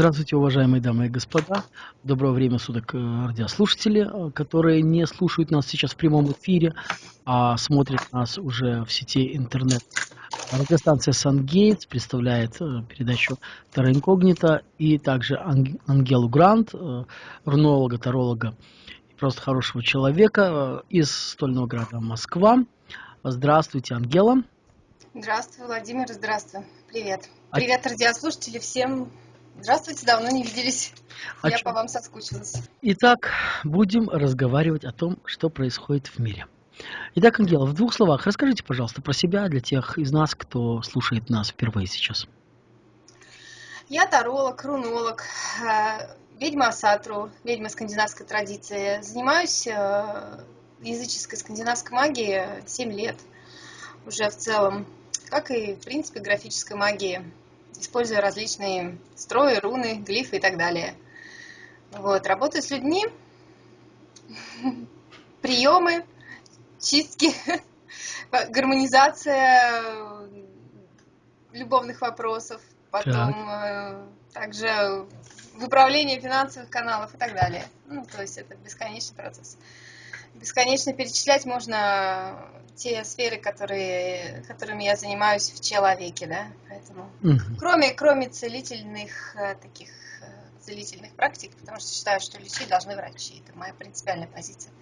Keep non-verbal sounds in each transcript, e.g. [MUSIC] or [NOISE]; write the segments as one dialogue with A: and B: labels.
A: Здравствуйте, уважаемые дамы и господа. Доброго время суток, э, радиослушатели, э, которые не слушают нас сейчас в прямом эфире, а смотрят нас уже в сети интернет. Радиостанция «Сангейтс» представляет э, передачу «Терра Инкогнита» и также Ангелу Грант, рунолога, таролога и просто хорошего человека из стольного города Москва. Здравствуйте, Ангела.
B: Здравствуй, Владимир, здравствуй. Привет. А Привет, радиослушатели, всем Здравствуйте, давно не виделись. А Я по вам соскучилась.
A: Итак, будем разговаривать о том, что происходит в мире. Итак, Ангела, в двух словах расскажите, пожалуйста, про себя для тех из нас, кто слушает нас впервые сейчас.
B: Я таролог, рунолог, э, ведьма Сатру, ведьма скандинавской традиции. Занимаюсь э, языческой скандинавской магией 7 лет уже в целом, как и, в принципе, графической магией используя различные строи, руны, глифы и так далее. Вот, работаю с людьми, [LAUGHS] приемы, чистки, [LAUGHS] гармонизация любовных вопросов, потом так. Э, также выправление финансовых каналов и так далее. Ну, то есть это бесконечный процесс. Бесконечно перечислять можно те сферы, которые, которыми я занимаюсь в человеке, да, поэтому, угу. кроме, кроме целительных э, таких э, целительных практик, потому что считаю, что лечить должны врачи, это моя принципиальная позиция.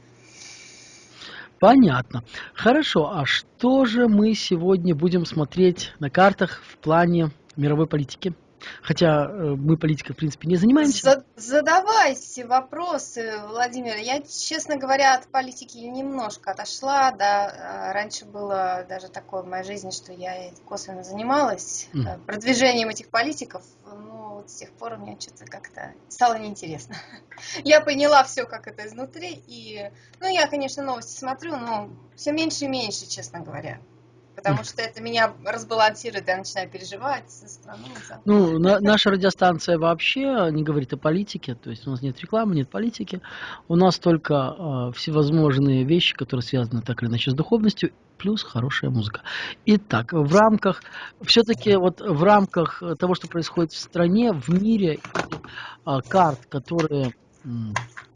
A: Понятно. Хорошо, а что же мы сегодня будем смотреть на картах в плане мировой политики? Хотя э, мы политикой, в принципе, не занимаемся.
B: Задавайте вопросы, Владимир. Я, честно говоря, от политики немножко отошла. Да, раньше было даже такое в моей жизни, что я косвенно занималась mm. продвижением этих политиков. Но вот с тех пор мне что-то как-то стало неинтересно. [LAUGHS] Я поняла все, как это изнутри. И, ну, я, конечно, новости смотрю, но все меньше и меньше, честно говоря потому что это меня разбалансирует, я начинаю переживать за страну.
A: Ну, на, наша радиостанция вообще не говорит о политике, то есть у нас нет рекламы, нет политики, у нас только э, всевозможные вещи, которые связаны так или иначе с духовностью, плюс хорошая музыка. Итак, в рамках, все-таки вот в рамках того, что происходит в стране, в мире, э, карт, которые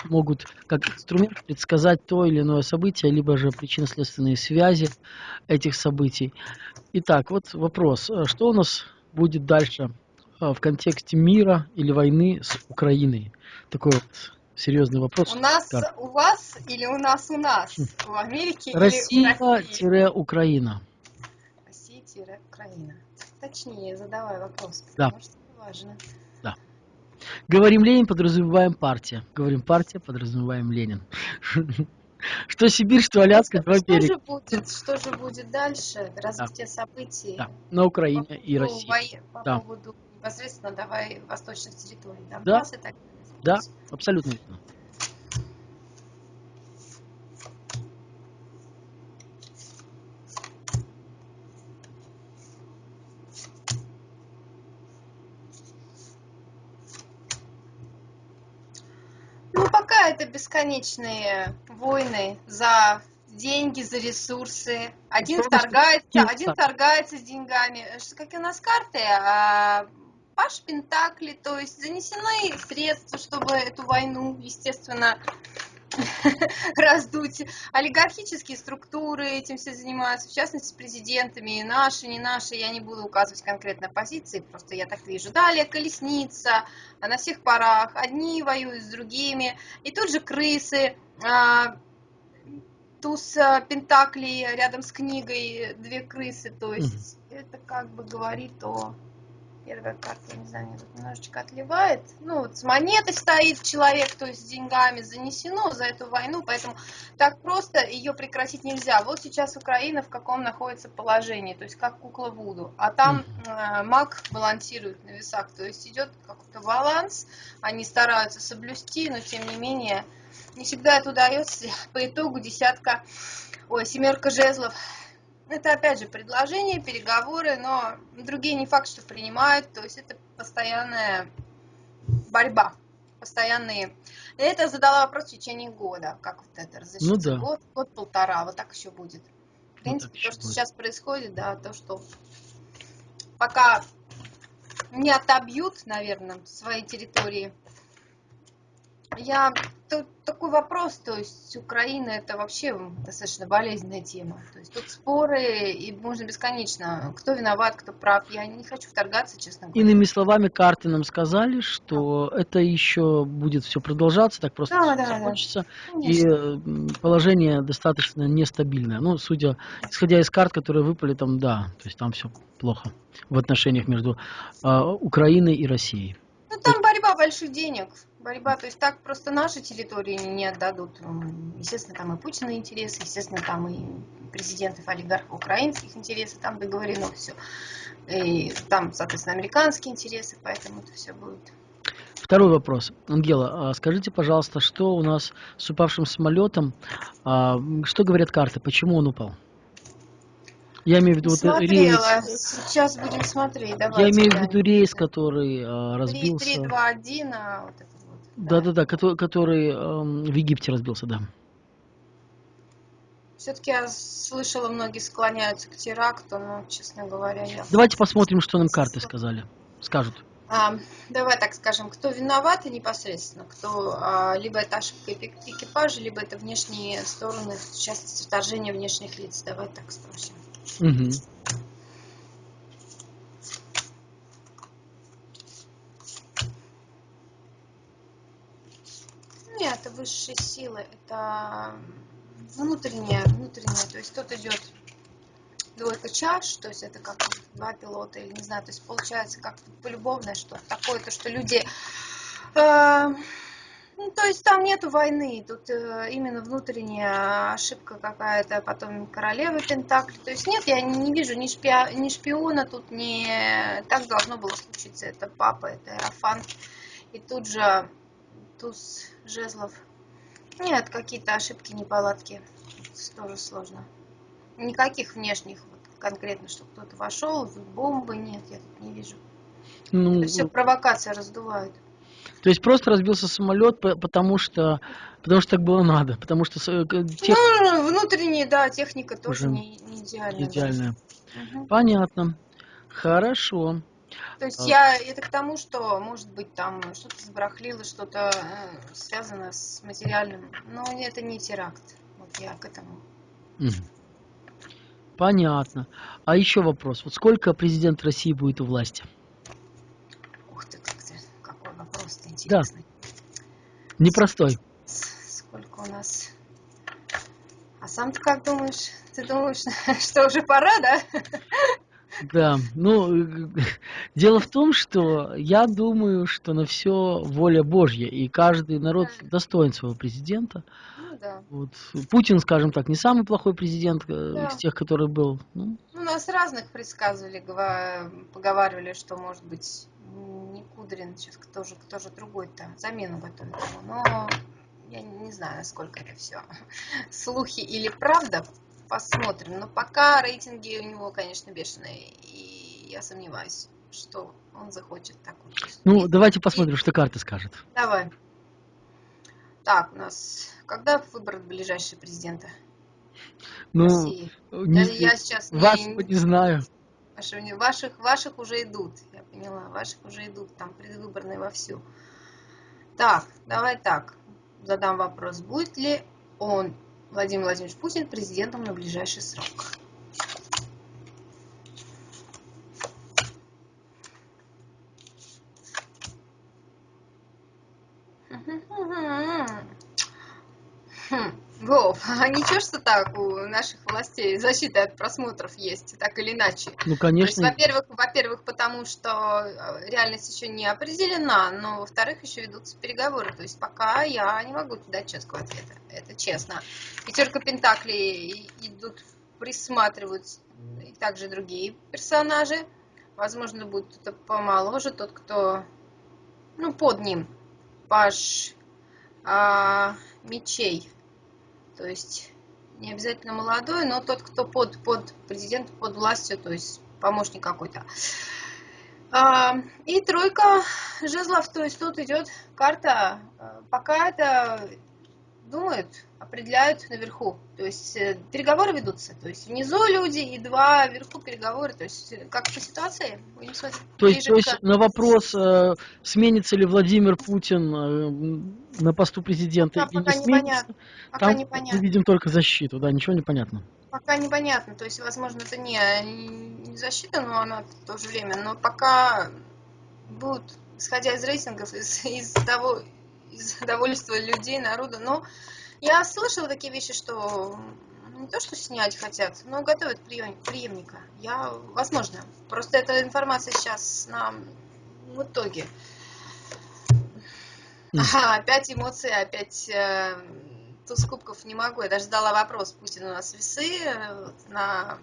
A: могут как инструмент предсказать то или иное событие, либо же причинно-следственные связи этих событий. Итак, вот вопрос. Э, что у нас будет дальше э, в контексте мира или войны с Украиной? Такой вот серьезный вопрос.
B: У нас, так. у вас или у нас у нас? Хм. В Америке
A: Россия-Украина.
B: Россия-Украина. Точнее, задавай вопрос,
A: да. что важно. Говорим Ленин, подразумеваем партия. Говорим партия, подразумеваем Ленин. Что Сибирь, что Аляска,
B: два берега. Что же будет, что же будет дальше? Развитие да. событий?
A: Да. На Украине по и России.
B: По да. поводу непосредственно давай восточных территорий.
A: Да, да, абсолютно верно.
B: это бесконечные войны за деньги, за ресурсы. Один торгается, один торгается с деньгами. Какие у нас карты? А, Паш Пентакли, то есть занесены средства, чтобы эту войну, естественно, [LAUGHS] раздуть. Олигархические структуры этим все занимаются, в частности, с президентами, наши, не наши, я не буду указывать конкретно позиции, просто я так вижу. Далее колесница, на всех парах, одни воюют с другими, и тут же крысы, а, туз а, Пентаклей рядом с книгой, две крысы, то есть это как бы говорит о Первая карта, не знаю, мне тут немножечко отливает. Ну, вот с монетой стоит человек, то есть с деньгами занесено за эту войну, поэтому так просто ее прекратить нельзя. Вот сейчас Украина в каком находится положении, то есть как кукла Вуду. А там э, маг балансирует на весах, то есть идет какой-то баланс, они стараются соблюсти, но тем не менее не всегда это удается. По итогу десятка, ой, семерка жезлов это опять же предложения, переговоры, но другие не факт, что принимают, то есть это постоянная борьба, постоянные. Это задала вопрос в течение года, как вот это разрешится, ну, да. год, год-полтора, вот так еще будет. В принципе, вот то, что будет. сейчас происходит, да, то, что пока не отобьют, наверное, свои территории. Я тут такой вопрос, то есть Украина это вообще достаточно болезненная тема. То есть тут споры, и можно бесконечно, кто виноват, кто прав. Я не хочу вторгаться, честно говоря.
A: Иными словами, карты нам сказали, что да. это еще будет все продолжаться, так просто да, да, закончится. Да. И положение достаточно нестабильное. Ну, судя, исходя из карт, которые выпали, там, да, то есть там все плохо в отношениях между э, Украиной и Россией.
B: Ну, там больших денег борьба, то есть так просто наши территории не отдадут. Естественно, там и Путина интересы, естественно, там и президентов, олигархов украинских интересов, там договорено все. И там, соответственно, американские интересы, поэтому это все будет.
A: Второй вопрос. Ангела, а скажите, пожалуйста, что у нас с упавшим самолетом, а, что говорят карты, почему он упал? Я имею в виду
B: вот рейс. Сейчас будем смотреть. Давайте,
A: я имею в виду рейс, который а, разбился.
B: 3, 3, 2, 1, а вот это
A: да-да-да, который, который эм, в Египте разбился, да.
B: Все-таки я слышала, многие склоняются к теракту, но, честно говоря, я...
A: Давайте посмотрим, что нам карты сказали, скажут.
B: А, давай так скажем, кто виноват и непосредственно, кто а, либо это ошибка экипажа, либо это внешние стороны, в частности, вторжение внешних лиц. Давай так спросим. Угу. это высшие силы, это внутреннее, внутреннее, то есть тут идет двойка чаш, то есть это как два пилота, или не знаю, то есть получается как полюбовное что-то такое, то что люди... Э, то есть там нету войны, тут э, именно внутренняя ошибка какая-то, потом королева Пентакли. То есть нет, я не, вижу ни, шпиа, ни шпиона, тут не так должно было случиться. Это папа, это Эрофан. И тут же туз жезлов. Нет, какие-то ошибки, неполадки. Тоже сложно. Никаких внешних, вот, конкретно, что кто-то вошел, бомбы, нет, я тут не вижу. Ну, Это все провокация раздувает.
A: То есть просто разбился самолет, потому что, потому что так было надо, потому что
B: э, тех... ну, внутренняя, да, техника тоже не, не идеальная.
A: Идеальная. Угу. Понятно. Хорошо.
B: То есть а. я это к тому, что может быть там что-то забрахлило, что-то э, связано с материальным, но это не теракт. Вот я к этому.
A: Понятно. А еще вопрос. Вот сколько президент России будет у власти?
B: Ух ты, как ты какой вопрос-то интересный. Да.
A: Непростой.
B: Сколько у нас? А сам ты как думаешь? Ты думаешь, [LAUGHS] что уже пора, да?
A: Да, ну, [LAUGHS] дело в том, что я думаю, что на все воля Божья, и каждый народ достоин своего президента. Ну, да. вот. Путин, скажем так, не самый плохой президент э, да. из тех, который был.
B: Ну. ну, нас разных предсказывали, поговаривали, что, может быть, не Кудрин, сейчас кто же, кто же другой-то, замену готовит ему. Но я не знаю, насколько это все слухи или правда, посмотрим. Но пока рейтинги у него, конечно, бешеные. И я сомневаюсь, что он захочет так вот.
A: Ну, давайте посмотрим, и... что карта скажет.
B: Давай. Так, у нас... Когда выбрать ближайшего президента?
A: Ну, России? Не, я, я сейчас вас не, не знаю.
B: Ваших, ваших уже идут, я поняла, ваших уже идут, там предвыборные вовсю. Так, давай так, задам вопрос, будет ли он Владимир Владимирович Путин президентом на ближайший срок. Хм. Вов, [LAUGHS] а ничего, что так у наших властей защита от просмотров есть, так или иначе?
A: Ну, конечно.
B: во-первых, во-первых, потому что э, реальность еще не определена, но во-вторых, еще ведутся переговоры. То есть пока я не могу дать четкого ответа, это честно. Пятерка Пентаклей идут, присматривают и также другие персонажи. Возможно, будет кто-то помоложе, тот, кто, ну, под ним, паш а, мечей то есть не обязательно молодой, но тот, кто под, под президентом, под властью, то есть помощник какой-то. А, и тройка жезлов, то есть тут идет карта, а, пока это, думают, определяют наверху. То есть э, переговоры ведутся. То есть внизу люди и два вверху переговоры. То есть э, как по ситуации. Будем
A: смотреть. То есть, то есть на вопрос, э, сменится ли Владимир Путин э, на посту президента
B: или пока не сменится,
A: пока там непонятно. мы видим только защиту, да, ничего не понятно.
B: Пока непонятно, то есть, возможно, это не, не защита, но она в то же время, но пока будут, исходя из рейтингов, из, из того, из [LAUGHS] довольства людей, народа, но я слышала такие вещи, что не то, что снять хотят, но готовят прием, преемника. Я, возможно. Просто эта информация сейчас на в итоге. Ага, опять эмоции, опять э, туз кубков не могу. Я даже задала вопрос, Путин у нас весы э, на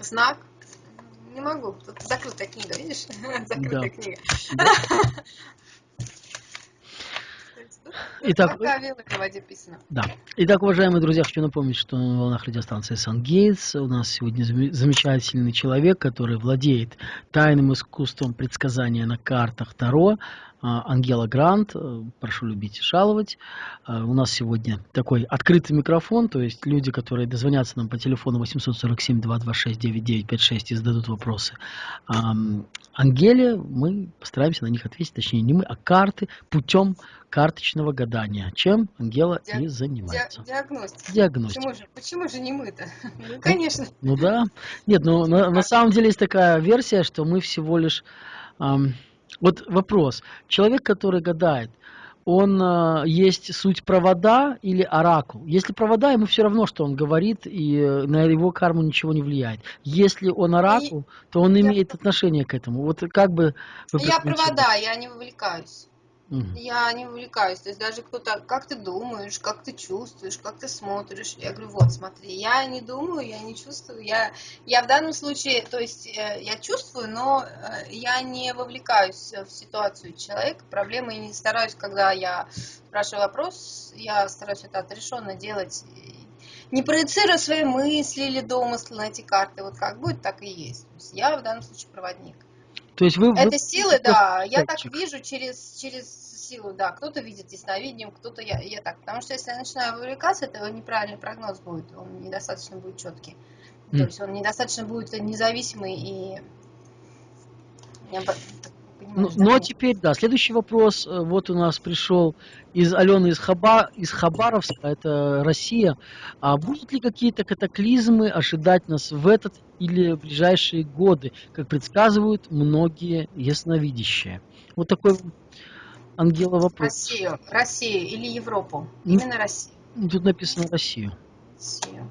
B: знак. Не могу. Тут закрытая книга, видишь? [LAUGHS] Закрытая да. книга. Да. [LAUGHS]
A: Итак, да. Итак, уважаемые друзья, хочу напомнить, что на волнах радиостанции Сан-Гейтс у нас сегодня замечательный человек, который владеет тайным искусством предсказания на картах Таро, Ангела Грант, э, прошу любить и жаловать. А, у нас сегодня такой открытый микрофон, то есть люди, которые дозвонятся нам по телефону 847-226-9956 и зададут вопросы Ангеле, мы постараемся на них ответить, точнее не мы, а карты путем карточного гадания, чем Ангела Диаг... и занимается.
B: Диагностика.
A: Диагностика.
B: Почему же, почему же не мы-то? [LAUGHS] Ну, конечно.
A: Ну, ну да. Нет, ну на, на самом деле есть такая версия, что мы всего лишь... Эм, вот вопрос. Человек, который гадает, он э, есть суть провода или оракул. Если провода, ему все равно, что он говорит, и э, на его карму ничего не влияет. Если он оракул, и то он я... имеет отношение к этому. Вот как бы...
B: Я провода, я не вовлекаюсь. Угу. Я не увлекаюсь. То есть даже кто-то, как ты думаешь, как ты чувствуешь, как ты смотришь. Я говорю, вот, смотри, я не думаю, я не чувствую. Я, я в данном случае, то есть э, я чувствую, но э, я не вовлекаюсь в ситуацию человека. Проблемы не стараюсь, когда я спрашиваю вопрос, я стараюсь это отрешенно делать. Не проецируя свои мысли или домыслы на эти карты. Вот как будет, так и есть. То есть я в данном случае проводник.
A: То есть вы,
B: Это вы... силы, да. Я так вижу через, через силу, да. Кто-то видит ясновидением, кто-то я, я так. Потому что если я начинаю вовлекаться, это неправильный прогноз будет. Он недостаточно будет четкий. Mm. То есть он недостаточно будет независимый и
A: ну, но теперь, да, следующий вопрос. Э, вот у нас пришел из Алены из, Хаба, из Хабаровска, это Россия. А будут ли какие-то катаклизмы ожидать нас в этот или в ближайшие годы, как предсказывают многие ясновидящие? Вот такой Ангела вопрос.
B: Россию, Россию или Европу? Именно Россию.
A: Тут написано Россию.
B: Россию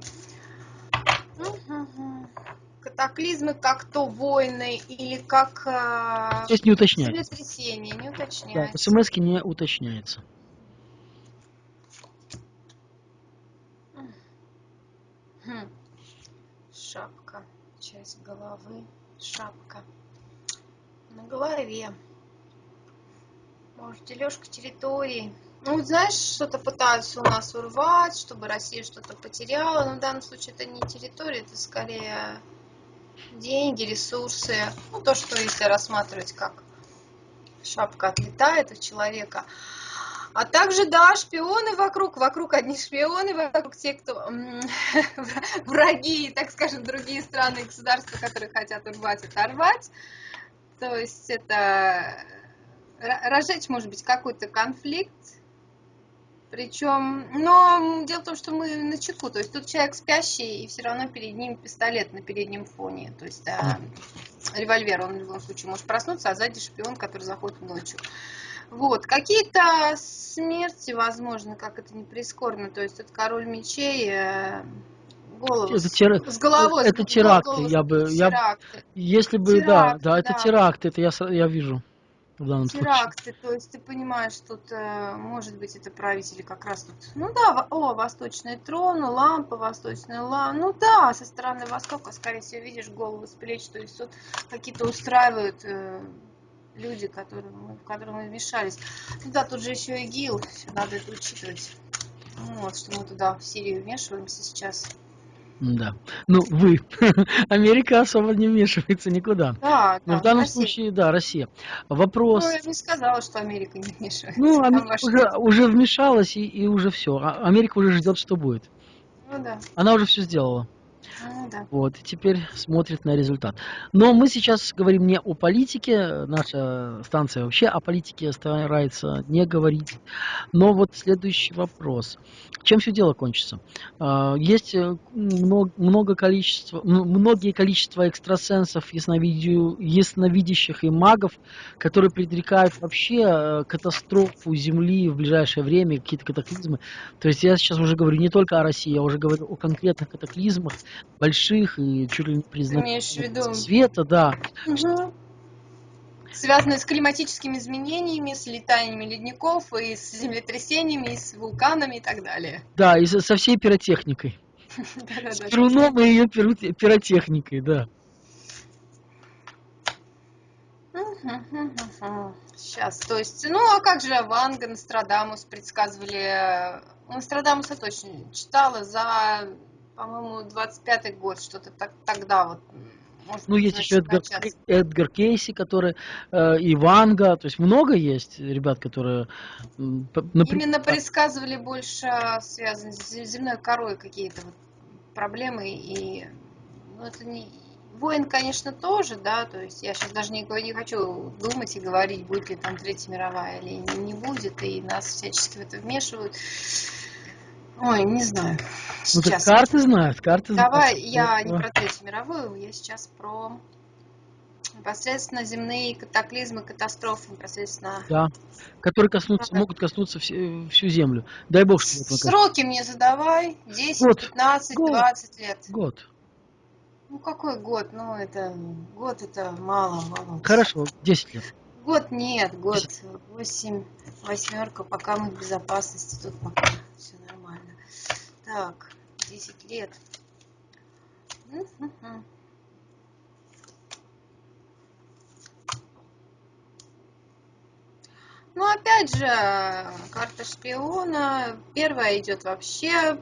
B: катаклизмы, как то войны или как
A: э, Здесь не уточняется.
B: землетрясение, не уточняется.
A: Да, смс не уточняется.
B: Хм. Шапка, часть головы, шапка на голове. Может, дележка территории. Ну, знаешь, что-то пытаются у нас урвать, чтобы Россия что-то потеряла. Но в данном случае это не территория, это скорее деньги, ресурсы, ну, то, что если рассматривать как шапка отлетает у человека. А также, да, шпионы вокруг, вокруг одни шпионы, вокруг те, кто [LAUGHS] враги, так скажем, другие страны и государства, которые хотят урвать, оторвать. То есть это разжечь, может быть, какой-то конфликт, причем, но дело в том, что мы на чеку, то есть тут человек спящий, и все равно перед ним пистолет на переднем фоне, то есть да, револьвер, он в любом случае может проснуться, а сзади шпион, который заходит ночью. Вот, какие-то смерти, возможно, как это не прискорбно, то есть это король мечей, э, голову это тер... с головой.
A: Это теракты, я бы, теракты. я, если бы, теракты, да, да, это да. теракты, это я, я вижу в данном
B: теракты,
A: случае.
B: то есть ты понимаешь, тут э, может быть это правители как раз тут, ну да, о, восточный трон, лампа, восточная лампа, ну да, со стороны востока, скорее всего, видишь голову с плеч, то есть тут какие-то устраивают э, люди, которые мы, в которые мы вмешались. Ну да, тут же еще и ГИЛ, надо это учитывать. Вот, что мы туда в Сирию вмешиваемся сейчас.
A: Да. Ну, вы. [LAUGHS] Америка особо не вмешивается никуда.
B: Да,
A: Но в
B: да,
A: данном
B: Россия.
A: случае, да, Россия.
B: Ну,
A: Вопрос.
B: я не сказала, что Америка не вмешивается.
A: Ну,
B: ваши-
A: уже, уже вмешалась и, и уже все. Америка уже ждет, что будет.
B: Ну да,
A: Она уже все сделала.
B: Ну да.
A: Вот, теперь смотрит на результат. Но мы сейчас говорим не о политике, наша станция вообще о политике старается не говорить. Но вот следующий вопрос. Чем все дело кончится? А, Есть э, много, много количества, многие количество экстрасенсов, ясновидящих и магов, которые предрекают вообще э, катастрофу Земли в ближайшее время, какие-то катаклизмы. То есть я сейчас уже говорю не только о России, я уже говорю о конкретных катаклизмах, больших и чуть ли не признаков света, да.
B: Мгм. Связанные с климатическими изменениями, с летаниями ледников, и с землетрясениями, и с вулканами и так далее.
A: Да, и со, всей пиротехникой. С. Перуном и ее пиротехникой, да.
B: Сейчас, то есть, ну а как же Ванга, Нострадамус предсказывали, Нострадамуса точно читала за, по-моему, 25-й год, что-то так, тогда вот. может
A: Ну,
B: быть,
A: есть еще Эдгар. Эдгар Кейси, который, э, и Ванга, то есть много есть ребят, которые, например,
B: Именно предсказывали больше связанные с зе- земной корой какие-то вот проблемы и ну, это не войн, конечно, тоже, да, то есть я сейчас даже не, не хочу думать и говорить, будет ли там Третья мировая или не будет, и нас всячески в это вмешивают. Ой, не знаю.
A: ну, так
B: Сейчас.
A: карты знают, карты
B: Давай,
A: знают.
B: я не про Третью мировую, я сейчас про непосредственно земные катаклизмы, катастрофы, непосредственно
A: Да, которые коснутся, могут коснуться все- всю землю. Дай бог, что это.
B: Сроки мне задавай. 10,
A: Год.
B: 15,
A: Год.
B: 20 лет.
A: Год.
B: Ну какой год? Ну это год это мало, мало.
A: Хорошо, 10 лет.
B: Год нет, год 8, восьмерка, пока мы в безопасности, тут пока все. Так, 10 лет. Мгм. Ну, опять же, карта шпиона. Первая идет вообще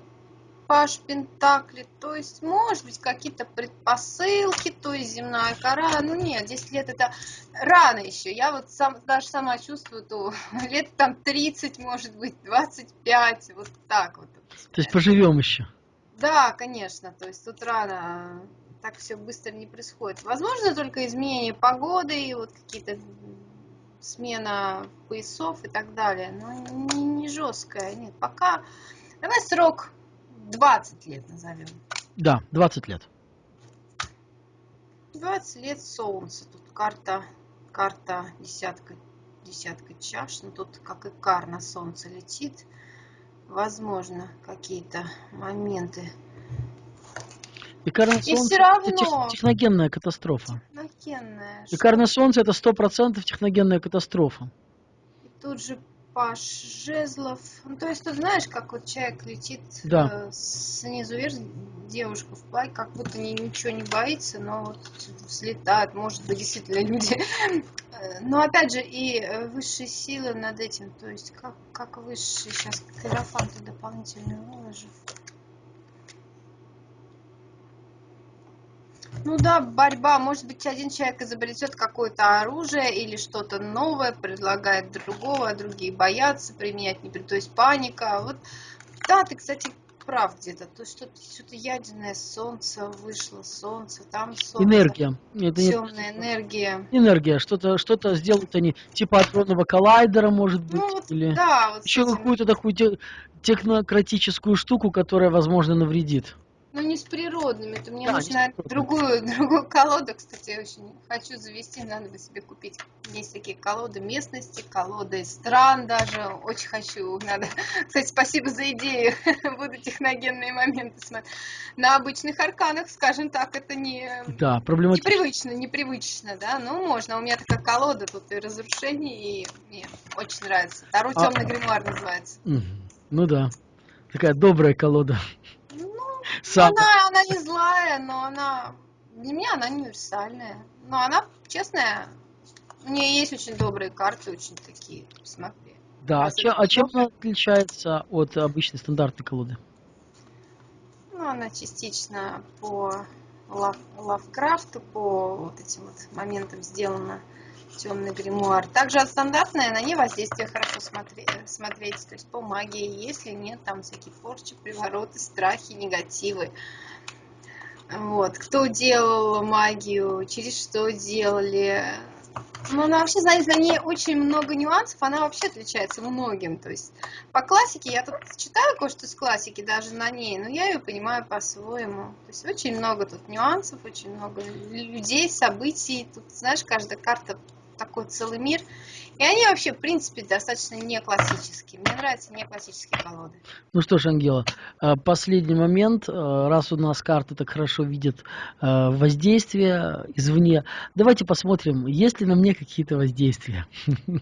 B: Паш Пентакли. То есть, может быть, какие-то предпосылки, то есть земная кора. Ну нет, 10 лет это рано еще. Я вот сам, даже сама чувствую, то [LAUGHS] лет там 30, может быть, 25, вот так вот.
A: То есть поживем еще.
B: Да, конечно, то есть тут рано, так все быстро не происходит. Возможно, только изменение погоды и вот какие-то смена поясов и так далее, но не, не жесткая, нет. Пока, давай срок 20 лет назовем.
A: Да, 20 лет.
B: 20 лет солнца, тут карта, карта десятка, десятка чаш, ну тут как и кар на солнце летит. Возможно, какие-то моменты.
A: И карное
B: И
A: солнце это
B: равно.
A: тех- техногенная катастрофа.
B: Техногенная.
A: И карное солнце это 100% техногенная катастрофа.
B: И тут же Паш Жезлов. Ну, то есть, ты знаешь, как вот человек летит
A: Да.
B: э, снизу вверх, девушка в платье, как будто ни- ничего не боится, но вот взлетает, может быть, действительно люди. [LAUGHS] Э, Но опять же, и э, высшие силы над этим, то есть, как, как высшие, сейчас карафанты дополнительные выложу. Ну да, борьба. Может быть, один человек изобретет какое-то оружие или что-то новое, предлагает другого, а другие боятся применять, не при- то есть паника. Вот, да, ты, кстати, прав где-то. То есть что-то, что-то ядерное солнце вышло, солнце, там солнце.
A: Энергия. Это не-
B: Темная энергия.
A: Энергия. Что-то что сделают они типа адронного коллайдера, может быть,
B: Ну вот,
A: или
B: да, вот
A: еще
B: этим.
A: какую-то такую те- технократическую штуку, которая, возможно, навредит.
B: Ну, не с природными. Это мне
A: Да,
B: нужно другую, [LAUGHS] другую колоду, кстати, я очень хочу завести, надо бы себе купить. Есть такие колоды местности, колоды стран даже. Очень хочу. Надо. [LAUGHS] Кстати, спасибо за идею. [LAUGHS] Буду техногенные моменты смотреть. На обычных арканах, скажем так, это не
A: Да, проблематично.
B: непривычно, непривычно, да. Ну, можно. У меня такая колода, тут и разрушение, и мне очень нравится. Таро
A: А-
B: темный гримуар называется.
A: Ну да. Такая добрая колода.
B: Ну,
A: Сам.
B: Она, она не злая, но она для меня она универсальная. Но она честная. У нее есть очень добрые карты, очень такие. Смотри.
A: Да. А чем, а чем она отличается от обычной стандартной колоды?
B: Ну, она частично по Лав, Лавкрафту, по вот этим вот моментам сделана темный гримуар. Также от стандартной на ней воздействие хорошо смотреть, смотреть, то есть по магии, если нет там всякие порчи, привороты, страхи, негативы. Вот, кто делал магию, через что делали, ну, она вообще, знаете, на ней очень много нюансов, она вообще отличается многим. То есть по классике, я тут читаю кое-что из классики даже на ней, но я ее понимаю по-своему. То есть очень много тут нюансов, очень много людей, событий. Тут, знаешь, каждая карта такой целый мир. И они вообще, в принципе, достаточно не классические. Мне нравятся не классические колоды.
A: Ну что ж, Ангела, э, последний момент. Э, раз у нас карты так хорошо видят э, воздействие извне, давайте посмотрим, есть ли на мне какие-то воздействия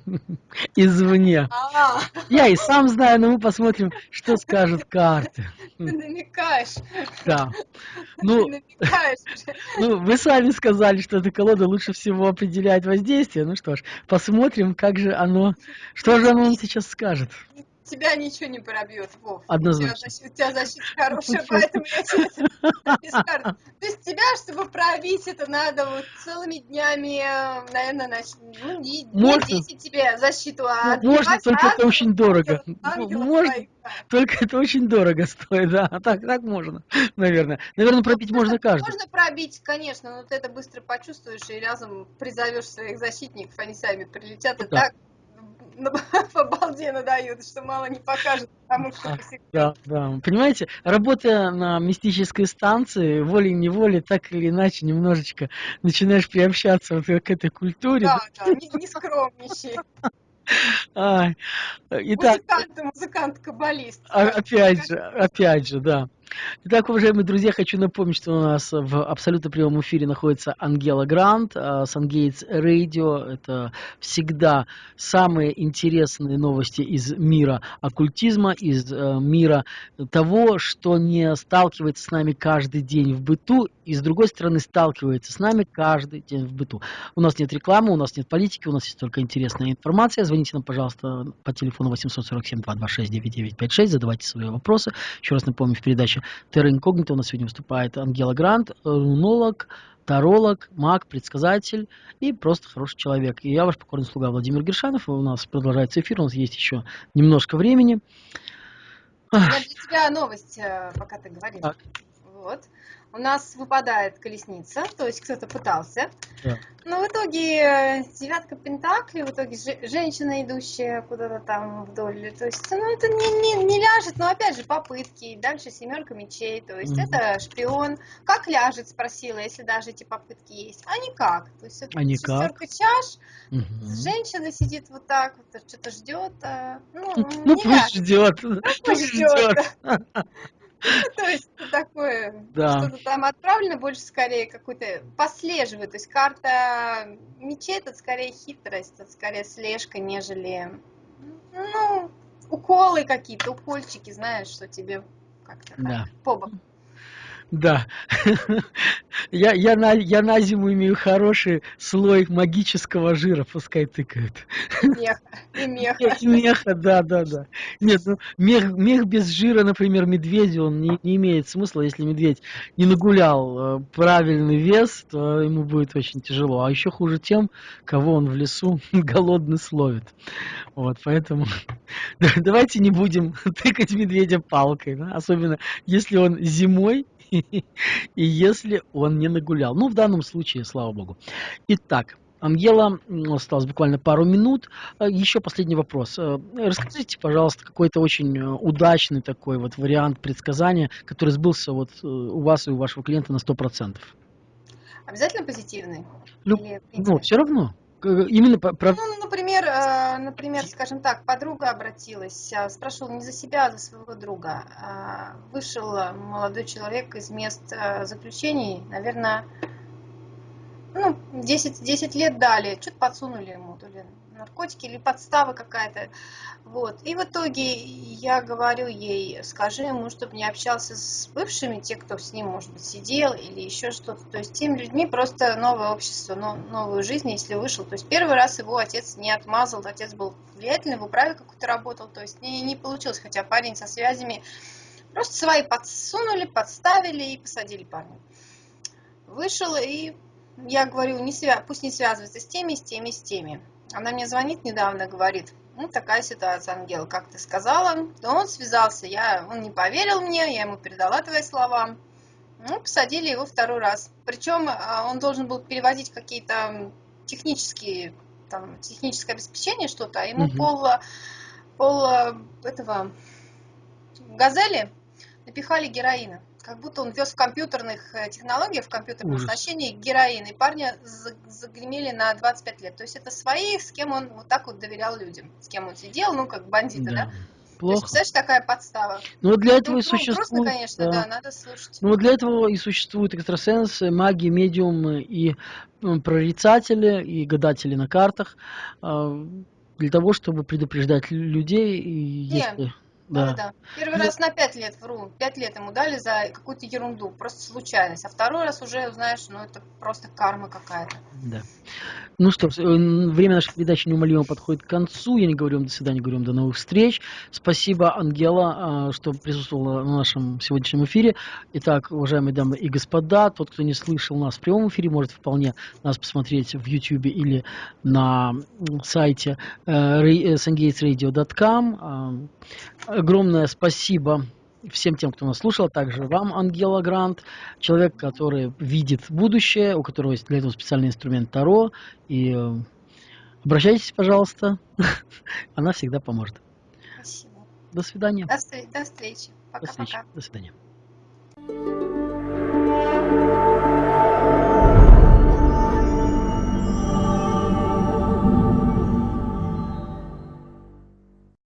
A: [LAUGHS] извне. А. Я и сам знаю, но мы посмотрим, что скажут карты. [LAUGHS]
B: Ты намекаешь.
A: Да. Ну, ну, вы сами сказали, что эта колода лучше всего определяет воздействие. Ну что ж, посмотрим, как же оно, что же оно сейчас скажет?
B: Тебя ничего не пробьет, Вов.
A: Однозначно.
B: У тебя, защита хорошая, поэтому я тебе То есть тебя, чтобы пробить, это надо вот целыми днями, наверное, ну, не, не 10 тебе защиту, а
A: Можно, только это очень дорого. Можно, только это очень дорого стоит, да. [LAUGHS] Так, так можно, наверное. Наверное, пробить можно каждый.
B: Можно пробить, конечно, но ты это быстро почувствуешь и разом призовешь своих защитников, они сами прилетят и так [LAUGHS] по балде надают, что мало не покажет потому что
A: Да, да. Понимаете, работая на мистической станции, волей-неволей, так или иначе, немножечко начинаешь приобщаться вот к этой культуре.
B: Да, да, не, не скромничай. [LAUGHS]
A: А, итак,
B: музыкант, музыкант, каббалист.
A: А, опять же, опять же, да. Итак, уважаемые друзья, хочу напомнить, что у нас в абсолютно прямом эфире находится Ангела Грант, Сангейтс Радио. Это всегда самые интересные новости из мира оккультизма, из э, мира того, что не сталкивается с нами каждый день в быту, и с другой стороны сталкивается с нами каждый день в быту. У нас нет рекламы, у нас нет политики, у нас есть только интересная информация. Звоните нам, пожалуйста, по телефону 847-226-9956, задавайте свои вопросы. Еще раз напомню, в передаче Терра Инкогнито у нас сегодня выступает Ангела Грант, рунолог, таролог, маг, предсказатель и просто хороший человек. И я ваш покорный слуга Владимир Гершанов. У нас продолжается эфир, у нас есть еще немножко времени.
B: Я для тебя новость, э, пока ты говоришь. Так. Вот у нас выпадает колесница, то есть кто-то пытался. Да. Но в итоге э, девятка пентаклей, в итоге женщина, идущая куда-то там вдоль. То есть, ну, это не, не, не ляжет, но опять же попытки. Дальше семерка мечей, то есть mm-hmm. это шпион. Как ляжет, спросила, если даже эти попытки есть. А никак. То есть это а шестерка чаш, mm-hmm. женщина сидит вот так, вот, что-то ждет. А, ну,
A: ну пусть ждет. Ну, пусть ждет. [LAUGHS] [LAUGHS]
B: То есть такое, что-то там отправлено больше скорее какой-то послеживает. То есть карта мечей это скорее хитрость, это скорее слежка, нежели ну, уколы какие-то, укольчики, знаешь, что тебе как-то да. по боку.
A: Да. я, я, на, я на зиму имею хороший слой магического жира, пускай тыкают.
B: Меха. И меха.
A: И меха, да, да, да. Нет, ну, мех, мех без жира, например, медведя, он не, не имеет смысла. Если медведь не нагулял э, правильный вес, то ему будет очень тяжело. А еще хуже тем, кого он в лесу [LAUGHS] голодный словит. Вот, поэтому [LAUGHS] давайте не будем [LAUGHS] тыкать медведя палкой, да? особенно если он зимой [LAUGHS] и если он не нагулял. Ну, в данном случае, слава богу. Итак, Ангела, осталось буквально пару минут. Э, Еще последний вопрос. Э, расскажите, пожалуйста, какой-то очень э, удачный такой вот вариант предсказания, который сбылся вот у вас и у вашего клиента на 100%.
B: Обязательно позитивный?
A: Ну, Или, ну все равно. Именно про...
B: Ну, например, э, например, скажем так, подруга обратилась, а, спрашивала не за себя, а за своего друга. Вышел молодой человек из мест э, заключений, наверное, ну, 10, 10 лет дали, что-то подсунули ему, то ли наркотики или подстава какая-то. Вот. И в итоге я говорю ей, скажи ему, чтобы не общался с бывшими, те, кто с ним, может быть, сидел или еще что-то. То есть теми людьми просто новое общество, новую жизнь, если вышел. То есть первый раз его отец не отмазал, отец был влиятельный, в управе какой-то работал, то есть не, не получилось, хотя парень со связями Просто свои подсунули, подставили и посадили парня. Вышел, и я говорю, не свя... пусть не связывается с теми, с теми, с теми. Она мне звонит недавно, говорит, ну, такая ситуация, Ангела, как ты сказала. То он связался, я, он не поверил мне, я ему передала твои слова. Ну, посадили его второй раз. Причем а, он должен был перевозить какие-то технические, там, техническое обеспечение, что-то, а ему угу. пол, пол этого газели напихали героина. Как будто он вез в компьютерных э, технологиях, в компьютерном Ужас. оснащении героин. И парня загремели на 25 лет. То есть это свои, с кем он вот так вот доверял людям. С кем он сидел, ну, как бандиты, да? да?
A: Плохо.
B: То есть, такая подстава.
A: Ну, вот для этого ну, и существует... Просто,
B: конечно, да. да, надо слушать.
A: Ну, вот для этого и существуют экстрасенсы, маги, медиумы и прорицатели, и гадатели на картах, а, для того, чтобы предупреждать людей, и
B: Нет. если... Да. да, да. Первый ну, раз на пять лет вру. Пять лет ему дали за какую-то ерунду, просто случайность. А второй раз уже узнаешь, ну это просто карма какая-то.
A: Да. Ну что, э, время нашей передачи неумолимо подходит к концу. Я не говорю вам до свидания, говорю вам до новых встреч. Спасибо, Ангела, а, что присутствовала на нашем сегодняшнем эфире. Итак, уважаемые дамы и господа, тот, кто не слышал нас в прямом эфире, может вполне нас посмотреть в YouTube или на сайте э, sungatesradio.com огромное спасибо всем тем, кто нас слушал, а также вам, Ангела Грант, человек, который видит будущее, у которого есть для этого специальный инструмент Таро. И э, обращайтесь, пожалуйста, [LAUGHS] она всегда поможет.
B: Спасибо.
A: До свидания.
B: До, до встречи. Пока-пока.
A: До, встречи. До свидания.